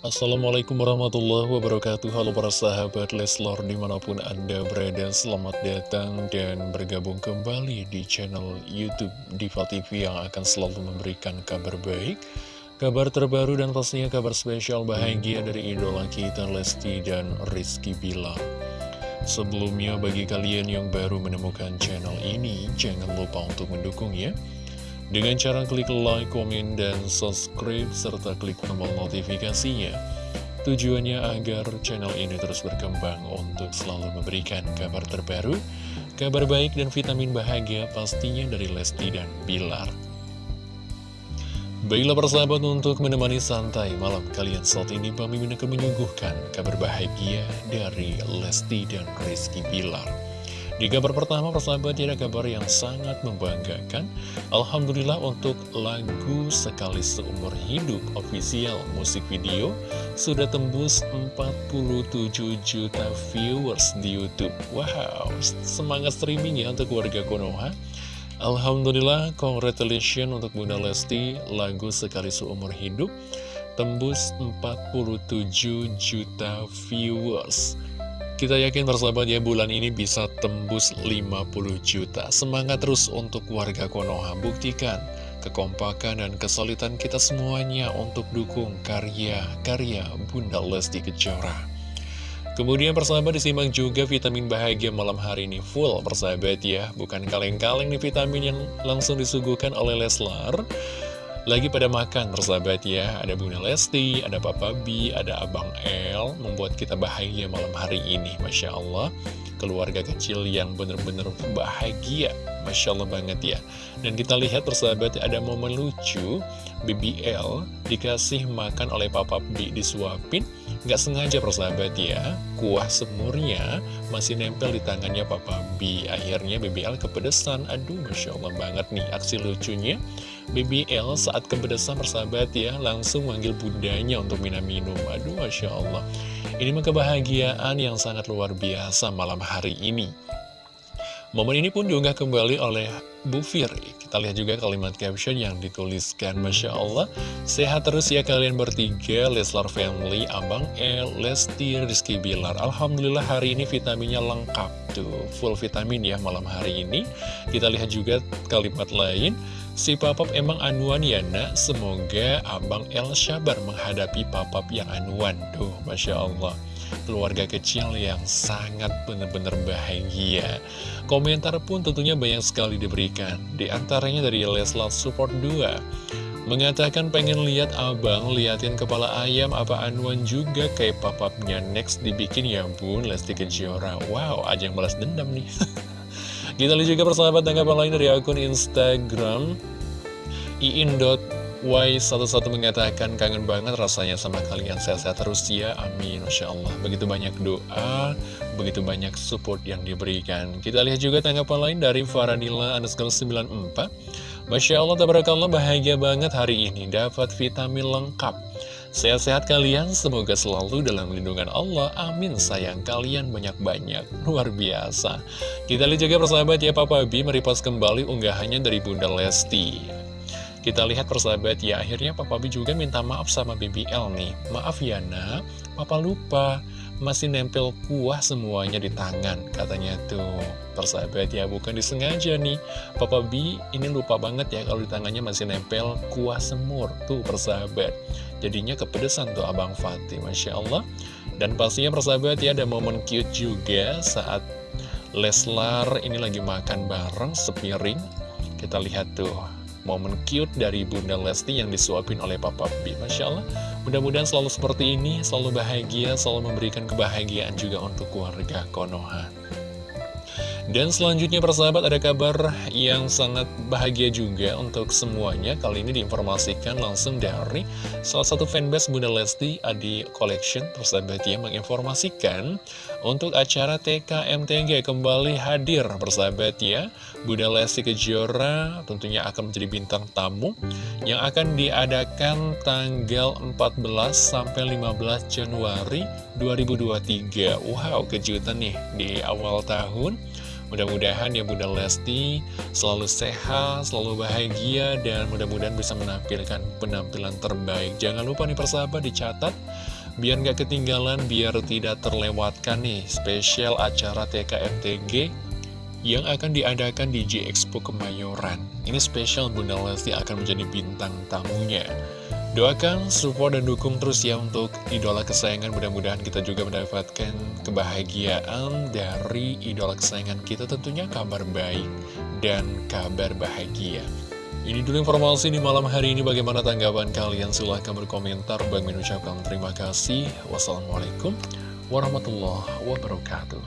Assalamualaikum warahmatullahi wabarakatuh. Halo para sahabat Leslor di mana pun anda berada Selamat datang dan bergabung kembali di channel Youtube Diva TV Yang akan selalu memberikan kabar baik Kabar terbaru dan pastinya kabar spesial bahagia dari idola kita Lesti dan Rizky Bilar. Sebelumnya bagi kalian yang baru menemukan channel ini Jangan lupa untuk mendukung ya dengan cara klik like, komen, dan subscribe, serta klik tombol notifikasinya. Tujuannya agar channel ini terus berkembang untuk selalu memberikan kabar terbaru, kabar baik dan vitamin bahagia pastinya dari Lesti dan Bilar. Baiklah persahabat untuk menemani santai malam kalian saat ini Bami akan menyuguhkan kabar bahagia dari Lesti dan Rizky Bilar. Di kabar pertama persahabat ada kabar yang sangat membanggakan. Alhamdulillah untuk lagu Sekali Seumur Hidup official musik video Sudah tembus 47 juta viewers di Youtube. Wow, semangat streaming ya untuk warga Konoha. Alhamdulillah, congratulations untuk Bunda Lesti Lagu Sekali Seumur Hidup. Tembus 47 juta viewers kita yakin persahabat ya bulan ini bisa tembus 50 juta. Semangat terus untuk warga Konoha. Buktikan kekompakan dan kesulitan kita semuanya untuk dukung karya-karya Bunda Lesti Kejora. Kemudian persahabat disimak juga vitamin bahagia malam hari ini full persahabat ya. Bukan kaleng-kaleng nih vitamin yang langsung disuguhkan oleh Leslar. Lagi pada makan persahabat ya. Ada Bunda Lesti, ada Papa B, ada Abang L Membuat kita bahagia malam hari ini Masya Allah. Keluarga kecil yang benar-benar bahagia Masya Allah banget ya. Dan kita lihat persahabat ada momen lucu. BBL dikasih makan oleh Papa B disuapin. Gak sengaja persahabat ya. Kuah semurnya masih nempel di tangannya Papa B. Akhirnya BBL kepedesan. Aduh Masya Allah banget nih aksi lucunya BBL saat kepedesan persahabat ya langsung manggil bundanya untuk minum-minum aduh Masya Allah ini mah kebahagiaan yang sangat luar biasa malam hari ini Momen ini pun diunggah kembali oleh Bu Firi. Kita lihat juga kalimat caption yang dituliskan. Masya Allah, sehat terus ya kalian bertiga, Leslar Family, Abang El, Lesti, Rizky Bilar. Alhamdulillah hari ini vitaminnya lengkap tuh, full vitamin ya malam hari ini. Kita lihat juga kalimat lain. Si Papap emang anuan ya nak, semoga Abang El sabar menghadapi Papap yang anuan. Tuh, Masya Allah keluarga kecil yang sangat benar-benar bahagia. Komentar pun tentunya banyak sekali diberikan, di antaranya dari Leslar Support 2. Mengatakan pengen lihat abang, liatin kepala ayam apa anuan juga kayak papapnya next dibikin ya bun, Lesti Kejora. Wow, aja yang balas dendam nih. Kita lihat juga persahabat tanggapan lain dari akun Instagram. Iin Y11 mengatakan kangen banget rasanya sama kalian. Sehat-sehat terus ya. Amin. Masya Allah. Begitu banyak doa begitu banyak support yang diberikan. Kita lihat juga tanggapan lain dari Faranila underscore 94 Masya Allah tabarakallah bahagia banget hari ini. Dapat vitamin lengkap Sehat-sehat kalian, semoga selalu dalam lindungan Allah. Amin, sayang kalian banyak-banyak. Luar biasa. Kita lihat juga persahabat ya, Papa B meripas kembali unggahannya dari Bunda Lesti. Kita lihat persahabat ya, akhirnya Papa B juga minta maaf sama BBL nih. Maaf ya nak, Papa lupa, masih nempel kuah semuanya di tangan, katanya tuh. Persahabat ya, bukan disengaja nih. Papa B ini lupa banget ya kalau di tangannya masih nempel kuah semur. Tuh persahabat. Jadinya kepedesan tuh Abang Fatih, Masya Allah. Dan pastinya persahabat ya, ada momen cute juga saat Leslar ini lagi makan bareng sepiring. Kita lihat tuh momen cute dari Bunda Lesti yang disuapin oleh Papa B. Masya Allah, mudah-mudahan selalu seperti ini, selalu bahagia, selalu memberikan kebahagiaan juga untuk keluarga Konoha. Dan selanjutnya persahabat ada kabar yang sangat bahagia juga untuk semuanya. Kali ini diinformasikan langsung dari salah satu fanbase Bunda Lesti Adi Collection. Persahabat ya menginformasikan untuk acara TKMTG kembali hadir. Persahabat ya Bunda Lesti Kejora tentunya akan menjadi bintang tamu Yang akan diadakan tanggal 14 sampai 15 Januari 2023 Wow kejutan nih di awal tahun Mudah-mudahan ya Bunda Lesti selalu sehat, selalu bahagia, dan mudah-mudahan bisa menampilkan penampilan terbaik. Jangan lupa nih persahabat dicatat, biar nggak ketinggalan, biar tidak terlewatkan nih spesial acara TKMTG yang akan diadakan di J Expo Kemayoran. Ini spesial Bunda Lesti akan menjadi bintang tamunya. Doakan, support, dan dukung terus ya untuk idola kesayangan. Mudah-mudahan kita juga mendapatkan kebahagiaan dari idola kesayangan kita tentunya kabar baik dan kabar bahagia. Ini dulu informasi di malam hari ini. Bagaimana tanggapan kalian? Silahkan berkomentar. Bang mengucapkan terima kasih. Wassalamualaikum warahmatullahi wabarakatuh.